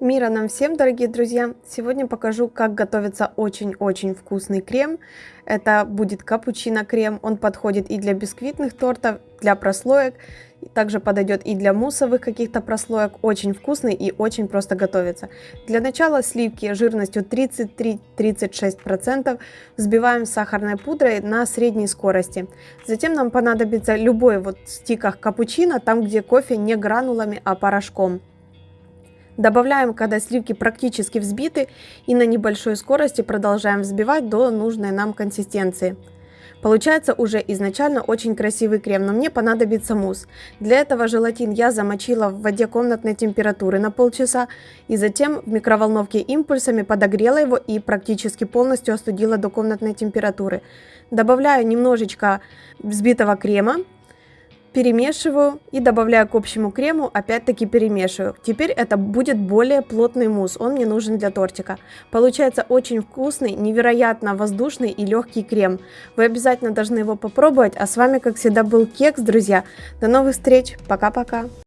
Мира нам всем, дорогие друзья! Сегодня покажу, как готовится очень-очень вкусный крем. Это будет капучино-крем. Он подходит и для бисквитных тортов, для прослоек. Также подойдет и для муссовых каких-то прослоек. Очень вкусный и очень просто готовится. Для начала сливки жирностью 33-36% взбиваем сахарной пудрой на средней скорости. Затем нам понадобится любой вот стиках капучино, там где кофе не гранулами, а порошком. Добавляем, когда сливки практически взбиты и на небольшой скорости продолжаем взбивать до нужной нам консистенции. Получается уже изначально очень красивый крем, но мне понадобится мусс. Для этого желатин я замочила в воде комнатной температуры на полчаса и затем в микроволновке импульсами подогрела его и практически полностью остудила до комнатной температуры. Добавляю немножечко взбитого крема перемешиваю и добавляю к общему крему, опять-таки перемешиваю. Теперь это будет более плотный мусс, он мне нужен для тортика. Получается очень вкусный, невероятно воздушный и легкий крем. Вы обязательно должны его попробовать, а с вами, как всегда, был Кекс, друзья. До новых встреч, пока-пока!